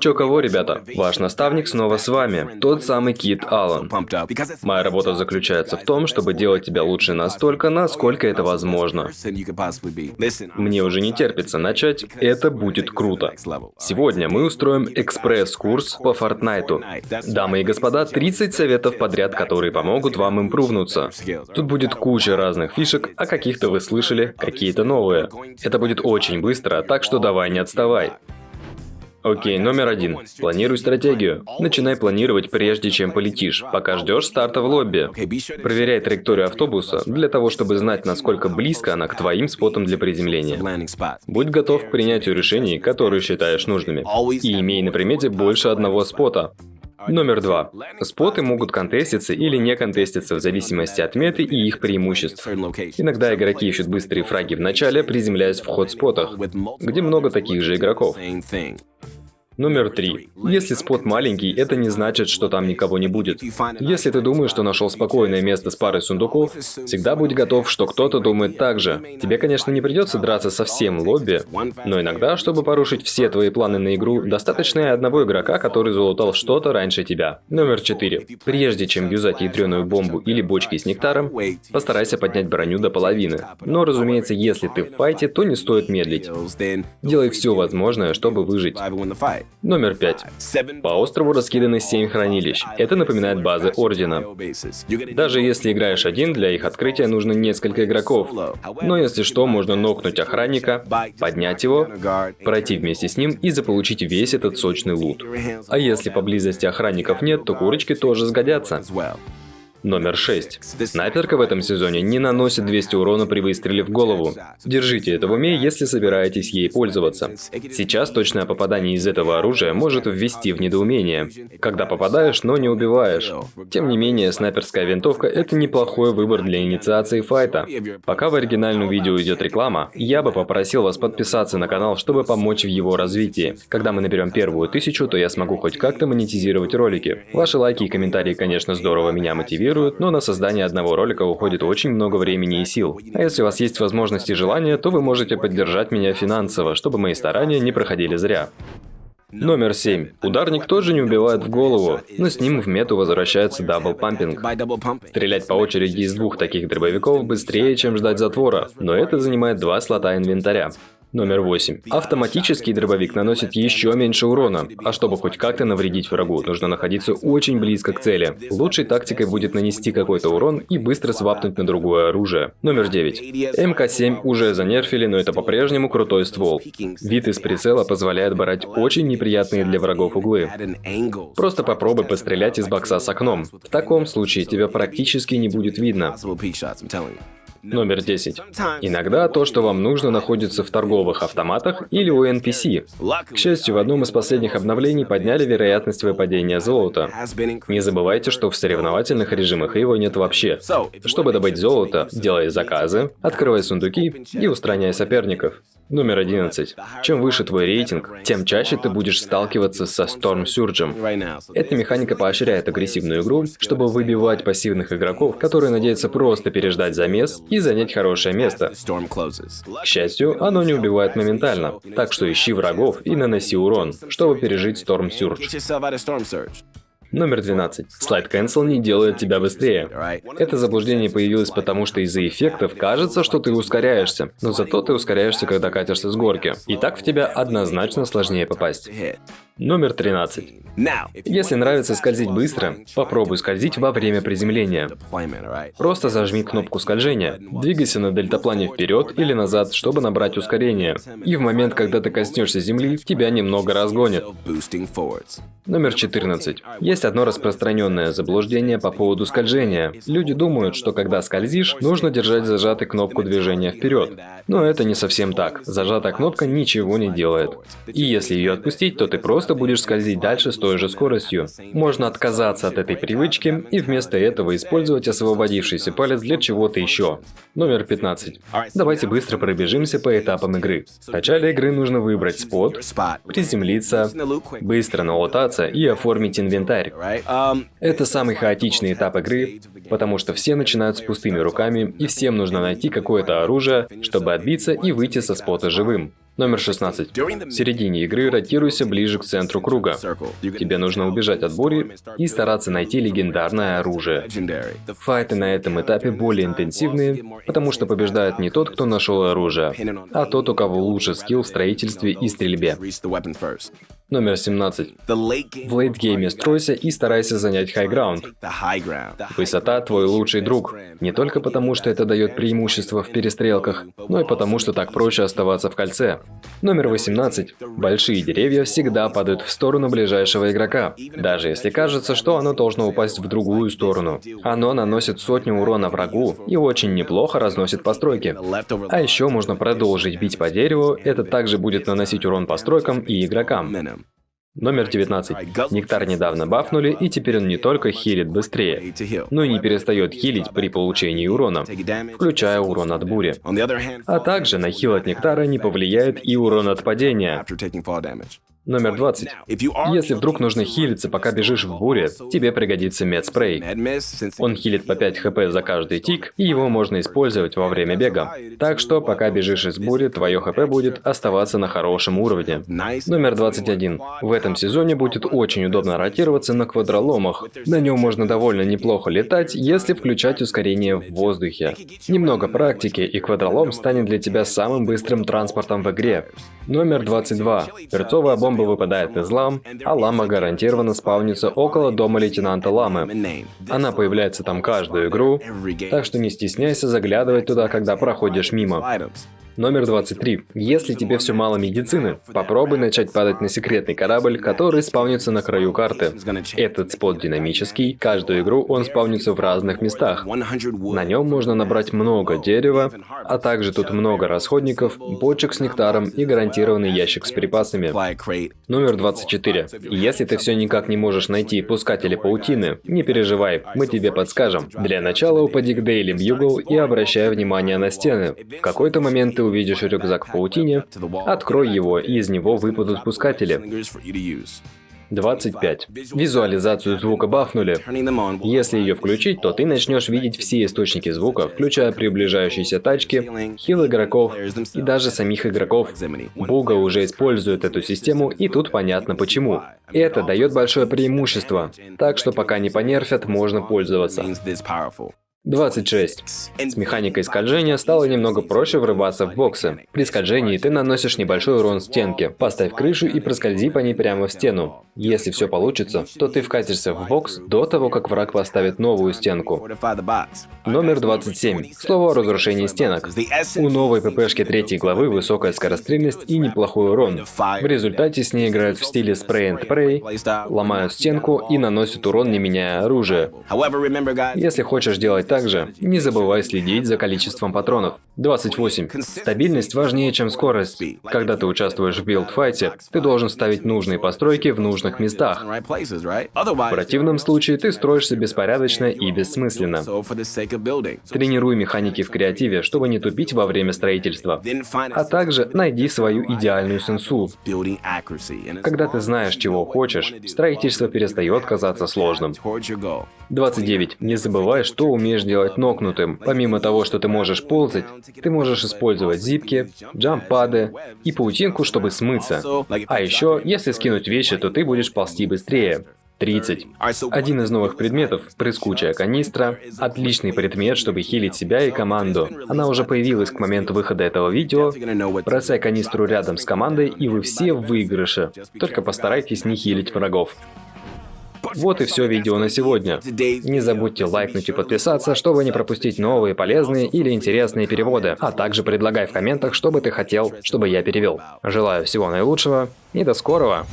Чё кого, ребята? Ваш наставник снова с вами, тот самый Кит Аллен. Моя работа заключается в том, чтобы делать тебя лучше настолько, насколько это возможно. Мне уже не терпится начать, это будет круто. Сегодня мы устроим экспресс-курс по Фортнайту. Дамы и господа, 30 советов подряд, которые помогут вам импрувнуться. Тут будет куча разных фишек, а каких-то вы слышали, какие-то новые. Это будет очень быстро, так что давай не отставай. Окей, номер один. Планируй стратегию. Начинай планировать прежде, чем полетишь, пока ждешь старта в лобби. Проверяй траекторию автобуса для того, чтобы знать, насколько близко она к твоим спотам для приземления. Будь готов к принятию решений, которые считаешь нужными. И имей на примете больше одного спота. Номер два. Споты могут контеститься или не контеститься в зависимости от меты и их преимуществ. Иногда игроки ищут быстрые фраги в начале, приземляясь в ход-спотах, где много таких же игроков. Номер три. Если спот маленький, это не значит, что там никого не будет. Если ты думаешь, что нашел спокойное место с парой сундуков, всегда будь готов, что кто-то думает так же. Тебе, конечно, не придется драться со всем лобби, но иногда, чтобы порушить все твои планы на игру, достаточно и одного игрока, который залутал что-то раньше тебя. Номер четыре. Прежде чем юзать ядреную бомбу или бочки с нектаром, постарайся поднять броню до половины. Но, разумеется, если ты в файте, то не стоит медлить. Делай все возможное, чтобы выжить. Номер 5. По острову раскиданы 7 хранилищ. Это напоминает базы Ордена. Даже если играешь один, для их открытия нужно несколько игроков. Но если что, можно нокнуть охранника, поднять его, пройти вместе с ним и заполучить весь этот сочный лут. А если поблизости охранников нет, то курочки тоже сгодятся. Номер 6. Снайперка в этом сезоне не наносит 200 урона при выстреле в голову. Держите это в уме, если собираетесь ей пользоваться. Сейчас точное попадание из этого оружия может ввести в недоумение, когда попадаешь, но не убиваешь. Тем не менее, снайперская винтовка это неплохой выбор для инициации файта. Пока в оригинальном видео идет реклама, я бы попросил вас подписаться на канал, чтобы помочь в его развитии. Когда мы наберем первую тысячу, то я смогу хоть как-то монетизировать ролики. Ваши лайки и комментарии, конечно, здорово меня мотивируют, мотивируют, но на создание одного ролика уходит очень много времени и сил. А если у вас есть возможность и желание, то вы можете поддержать меня финансово, чтобы мои старания не проходили зря. Номер 7. Ударник тоже не убивает в голову, но с ним в мету возвращается double pumping. Стрелять по очереди из двух таких дробовиков быстрее, чем ждать затвора, но это занимает два слота инвентаря. Номер 8. Автоматический дробовик наносит еще меньше урона, а чтобы хоть как-то навредить врагу, нужно находиться очень близко к цели. Лучшей тактикой будет нанести какой-то урон и быстро свапнуть на другое оружие. Номер 9. МК-7 уже занерфили, но это по-прежнему крутой ствол. Вид из прицела позволяет брать очень неприятные для врагов углы. Просто попробуй пострелять из бокса с окном. В таком случае тебя практически не будет видно. Номер 10. Иногда то, что вам нужно, находится в торговых автоматах или у NPC. К счастью, в одном из последних обновлений подняли вероятность выпадения золота. Не забывайте, что в соревновательных режимах его нет вообще. Чтобы добыть золото, делай заказы, открывай сундуки и устраняй соперников. Номер 11. Чем выше твой рейтинг, тем чаще ты будешь сталкиваться со Storm Surge. Эта механика поощряет агрессивную игру, чтобы выбивать пассивных игроков, которые надеются просто переждать замес и занять хорошее место. К счастью, оно не убивает моментально, так что ищи врагов и наноси урон, чтобы пережить Storm Surge. Номер 12. Слайд Cancel не делает тебя быстрее. Это заблуждение появилось потому, что из-за эффектов кажется, что ты ускоряешься, но зато ты ускоряешься, когда катишься с горки. И так в тебя однозначно сложнее попасть. Номер 13. Если нравится скользить быстро, попробуй скользить во время приземления. Просто зажми кнопку скольжения, двигайся на дельтаплане вперед или назад, чтобы набрать ускорение. И в момент, когда ты коснешься земли, тебя немного разгонит. Номер 14. Есть одно распространенное заблуждение по поводу скольжения. Люди думают, что когда скользишь, нужно держать зажатой кнопку движения вперед. Но это не совсем так. Зажатая кнопка ничего не делает. И если ее отпустить, то ты просто просто будешь скользить дальше с той же скоростью. Можно отказаться от этой привычки и вместо этого использовать освободившийся палец для чего-то еще. Номер 15. Давайте быстро пробежимся по этапам игры. В начале игры нужно выбрать спот, приземлиться, быстро налутаться и оформить инвентарь. Это самый хаотичный этап игры, потому что все начинают с пустыми руками и всем нужно найти какое-то оружие, чтобы отбиться и выйти со спота живым. Номер 16. В середине игры ротируйся ближе к центру круга. Тебе нужно убежать от бури и стараться найти легендарное оружие. Файты на этом этапе более интенсивные, потому что побеждает не тот, кто нашел оружие, а тот, у кого лучше скилл в строительстве и стрельбе. Номер 17. В лейтгейме стройся и старайся занять хайграунд. Высота – твой лучший друг. Не только потому, что это дает преимущество в перестрелках, но и потому, что так проще оставаться в кольце. Номер 18. Большие деревья всегда падают в сторону ближайшего игрока, даже если кажется, что оно должно упасть в другую сторону. Оно наносит сотню урона врагу и очень неплохо разносит постройки. А еще можно продолжить бить по дереву, это также будет наносить урон постройкам и игрокам. Номер 19. Нектар недавно бафнули, и теперь он не только хилит быстрее, но и не перестает хилить при получении урона, включая урон от бури. А также на хил от Нектара не повлияет и урон от падения. Номер 20. Если вдруг нужно хилиться, пока бежишь в буре, тебе пригодится медспрей. Он хилит по 5 хп за каждый тик, и его можно использовать во время бега. Так что, пока бежишь из бури, твое хп будет оставаться на хорошем уровне. Номер 21. В этом сезоне будет очень удобно ротироваться на квадроломах. На нем можно довольно неплохо летать, если включать ускорение в воздухе. Немного практики, и квадролом станет для тебя самым быстрым транспортом в игре. Номер 22. Перцовая бомба бомба выпадает из лам, а лама гарантированно спавнится около дома лейтенанта Ламы. Она появляется там каждую игру, так что не стесняйся заглядывать туда, когда проходишь мимо. Номер 23. Если тебе все мало медицины, попробуй начать падать на секретный корабль, который спавнится на краю карты. Этот спот динамический, каждую игру он спавнится в разных местах. На нем можно набрать много дерева, а также тут много расходников, бочек с нектаром и гарантированный ящик с припасами. Номер 24. Если ты все никак не можешь найти пускатели паутины, не переживай, мы тебе подскажем. Для начала упади к Дейли Бьюгл и обращай внимание на стены. В какой-то момент ты увидишь рюкзак в паутине, открой его, и из него выпадут пускатели. 25. Визуализацию звука бафнули. Если ее включить, то ты начнешь видеть все источники звука, включая приближающиеся тачки, хил игроков и даже самих игроков. Буга уже использует эту систему, и тут понятно почему. Это дает большое преимущество, так что пока не понерфят, можно пользоваться. 26. С механикой скольжения стало немного проще врываться в боксы. При скольжении ты наносишь небольшой урон стенке. Поставь крышу и проскользи по ней прямо в стену. Если все получится, то ты вкатишься в бокс до того, как враг поставит новую стенку. Номер 27. Слово о разрушении стенок. У новой ППшки третьей главы высокая скорострельность и неплохой урон. В результате с ней играют в стиле spray and pray, ломают стенку и наносят урон, не меняя оружие. Если хочешь делать так, также не забывай следить за количеством патронов. 28. Стабильность важнее, чем скорость. Когда ты участвуешь в билдфайте, ты должен ставить нужные постройки в нужных местах. В противном случае ты строишься беспорядочно и бессмысленно. Тренируй механики в креативе, чтобы не тупить во время строительства. А также найди свою идеальную сенсу. Когда ты знаешь, чего хочешь, строительство перестает казаться сложным. 29. Не забывай, что умеешь делать нокнутым. Помимо того, что ты можешь ползать, ты можешь использовать зипки, джампады и паутинку, чтобы смыться. А еще, если скинуть вещи, то ты будешь ползти быстрее. 30. Один из новых предметов – прыскучая канистра. Отличный предмет, чтобы хилить себя и команду. Она уже появилась к моменту выхода этого видео. Бросай канистру рядом с командой, и вы все в выигрыше. Только постарайтесь не хилить врагов. Вот и все видео на сегодня. Не забудьте лайкнуть и подписаться, чтобы не пропустить новые полезные или интересные переводы, а также предлагай в комментах, что бы ты хотел, чтобы я перевел. Желаю всего наилучшего и до скорого!